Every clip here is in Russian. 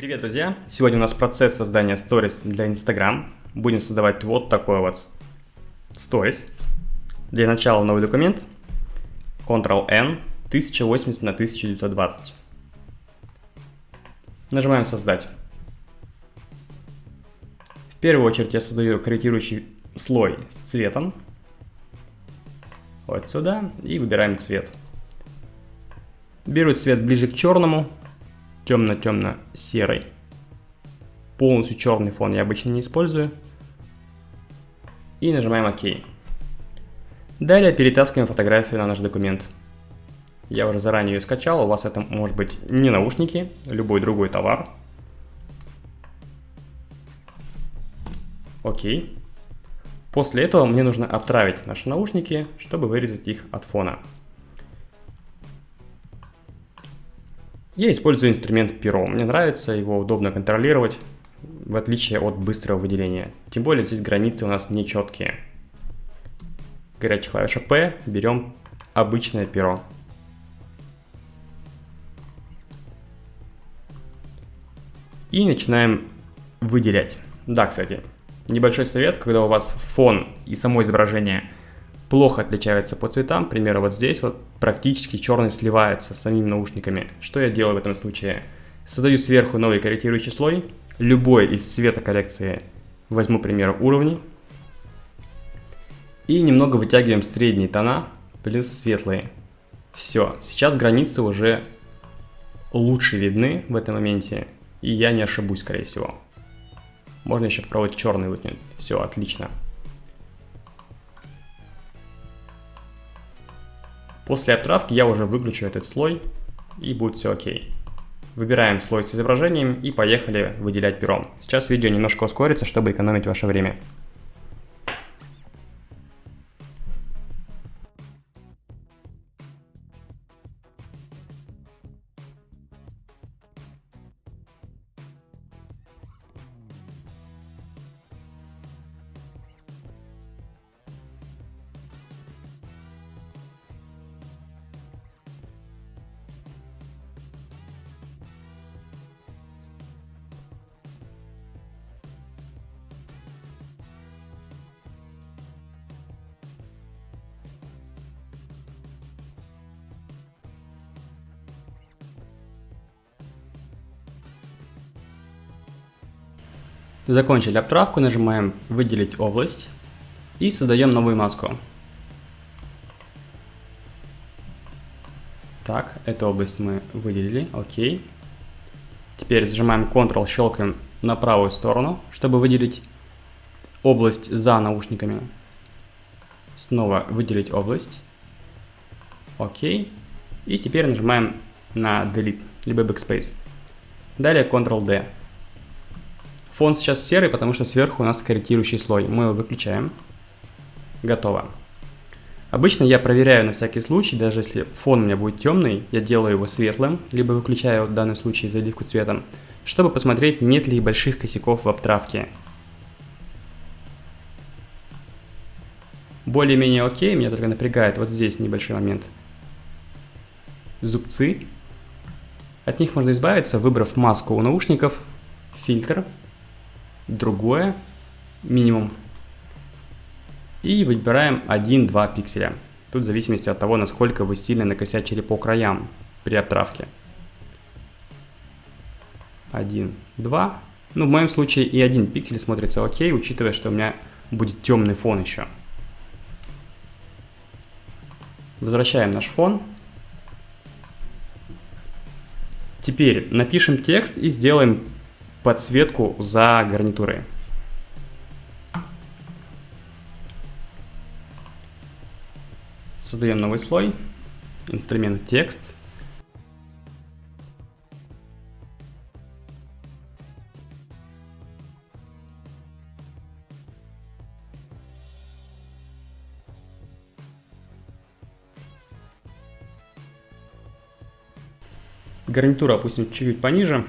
Привет, друзья! Сегодня у нас процесс создания сторис для Instagram. Будем создавать вот такой вот сторис. Для начала новый документ. Ctrl-N 1080 на 1920. Нажимаем «Создать». В первую очередь я создаю корректирующий слой с цветом. Вот сюда. И выбираем цвет. Беру цвет ближе к черному темно-темно-серый. Полностью черный фон я обычно не использую. И нажимаем ОК. Далее перетаскиваем фотографию на наш документ. Я уже заранее ее скачал, у вас это может быть не наушники, любой другой товар. Окей. После этого мне нужно обтравить наши наушники, чтобы вырезать их от фона. Я использую инструмент перо. Мне нравится, его удобно контролировать, в отличие от быстрого выделения. Тем более здесь границы у нас нечеткие. Горячая клавиша P, берем обычное перо. И начинаем выделять. Да, кстати, небольшой совет, когда у вас фон и само изображение – плохо отличаются по цветам. К примеру, вот здесь вот практически черный сливается с самими наушниками. Что я делаю в этом случае? Создаю сверху новый корректирующий слой. Любой из цвета коллекции возьму, к примеру, уровни. И немного вытягиваем средние тона плюс светлые. Все, сейчас границы уже лучше видны в этом моменте. И я не ошибусь, скорее всего. Можно еще попробовать черный вытянуть. Все, отлично. После отправки я уже выключу этот слой и будет все окей. Выбираем слой с изображением и поехали выделять пером. Сейчас видео немножко ускорится, чтобы экономить ваше время. Закончили обтравку, нажимаем «Выделить область» и создаем новую маску. Так, эту область мы выделили, окей. Теперь зажимаем Ctrl, щелкаем на правую сторону, чтобы выделить область за наушниками. Снова выделить область. Окей. И теперь нажимаем на Delete, либо Backspace. Далее Ctrl-D. Фон сейчас серый, потому что сверху у нас корректирующий слой. Мы его выключаем. Готово. Обычно я проверяю на всякий случай, даже если фон у меня будет темный, я делаю его светлым, либо выключаю в данном случае заливку цветом, чтобы посмотреть, нет ли больших косяков в обтравке. Более-менее окей, меня только напрягает вот здесь небольшой момент. Зубцы. От них можно избавиться, выбрав маску у наушников, фильтр, другое, минимум. И выбираем 1-2 пикселя. Тут в зависимости от того, насколько вы сильно накосячили по краям при отправке. 1, 2. Ну, в моем случае и один пиксель смотрится окей, учитывая, что у меня будет темный фон еще. Возвращаем наш фон. Теперь напишем текст и сделаем подсветку за гарнитурой. Создаем новый слой, инструмент текст. Гарнитуру опустим чуть-чуть пониже.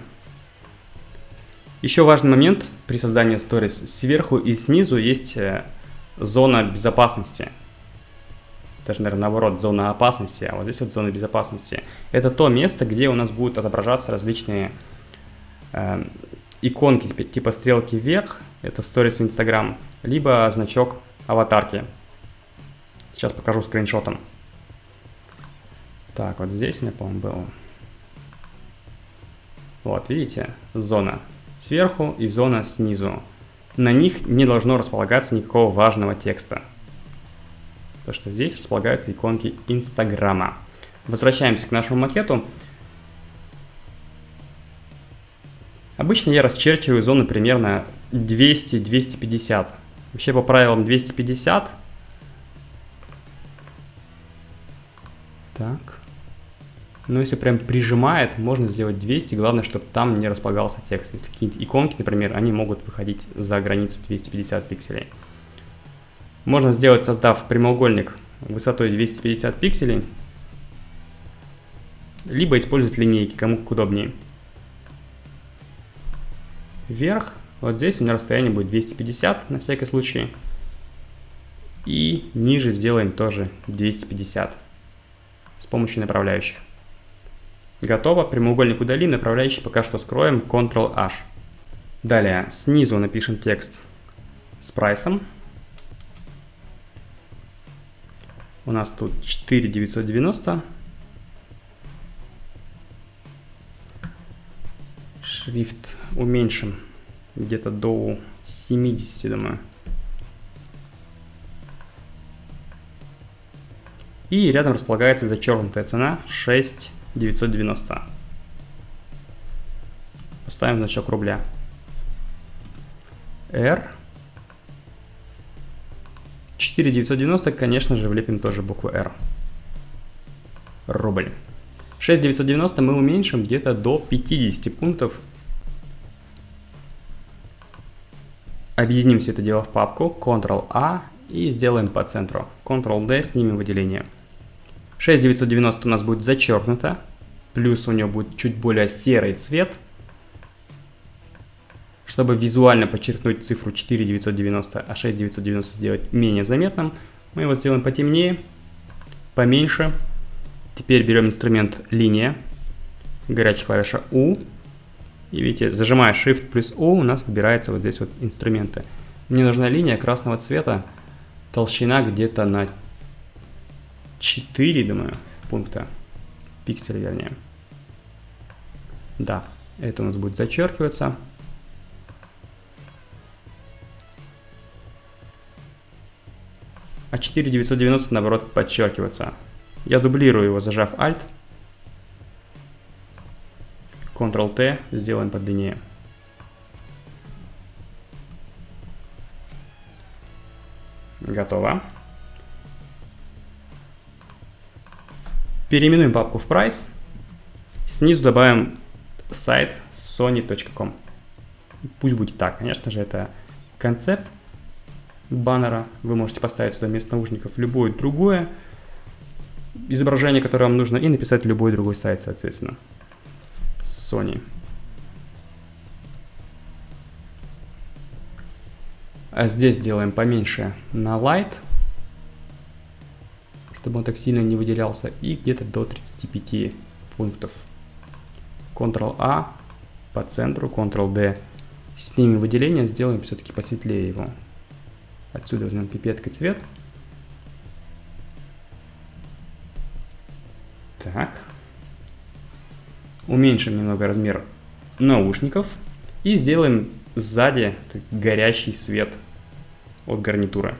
Еще важный момент при создании stories. Сверху и снизу есть э, зона безопасности. Даже, наверное, наоборот, зона опасности, а вот здесь вот зона безопасности. Это то место, где у нас будут отображаться различные э, иконки типа стрелки вверх, это в сторис в Instagram, либо значок аватарки. Сейчас покажу скриншотом. Так, вот здесь у меня, по-моему, было. Вот, видите, зона сверху и зона снизу. На них не должно располагаться никакого важного текста. То, что здесь располагаются иконки Инстаграма. Возвращаемся к нашему макету. Обычно я расчерчиваю зону примерно 200-250. Вообще по правилам 250. Так. Но если прям прижимает, можно сделать 200. Главное, чтобы там не располагался текст. Если какие-нибудь иконки, например, они могут выходить за границы 250 пикселей. Можно сделать, создав прямоугольник высотой 250 пикселей, либо использовать линейки, кому как удобнее. Вверх, вот здесь у меня расстояние будет 250 на всякий случай. И ниже сделаем тоже 250 с помощью направляющих. Готово, прямоугольник удали, направляющий пока что скроем, Ctrl-H. Далее, снизу напишем текст с прайсом. У нас тут 4990. Шрифт уменьшим где-то до 70, думаю. И рядом располагается зачеркнутая цена 6,990. Поставим значок рубля. R 4990, конечно же, влепим тоже букву R. Рубль. 6990 мы уменьшим где-то до 50 пунктов. Объединим все это дело в папку, Ctrl-A и сделаем по центру. Ctrl-D, снимем выделение. 6990 у нас будет зачеркнуто, плюс у него будет чуть более серый цвет. Чтобы визуально подчеркнуть цифру 4990, а 6990 сделать менее заметным, мы его сделаем потемнее, поменьше. Теперь берем инструмент линия, горячая клавиша U. И видите, зажимая Shift плюс U, у нас выбирается вот здесь вот инструменты. Мне нужна линия красного цвета, толщина где-то на 4, думаю, пункта, пикселя вернее. Да, это у нас будет зачеркиваться. а 4990 наоборот подчеркиваться. Я дублирую его, зажав Alt. Ctrl-T, сделаем подлиннее. Готово. Переименуем папку в Price. Снизу добавим сайт sony.com. Пусть будет так. Конечно же, это концепт баннера. Вы можете поставить сюда вместо наушников любое другое изображение, которое вам нужно, и написать любой другой сайт, соответственно. Sony. А здесь сделаем поменьше на Light, чтобы он так сильно не выделялся, и где-то до 35 пунктов. Ctrl-A по центру, Ctrl-D. Снимем выделение, сделаем все-таки посветлее его. Отсюда возьмем пипеткой цвет. Так. Уменьшим немного размер наушников. И сделаем сзади горящий свет от гарнитуры.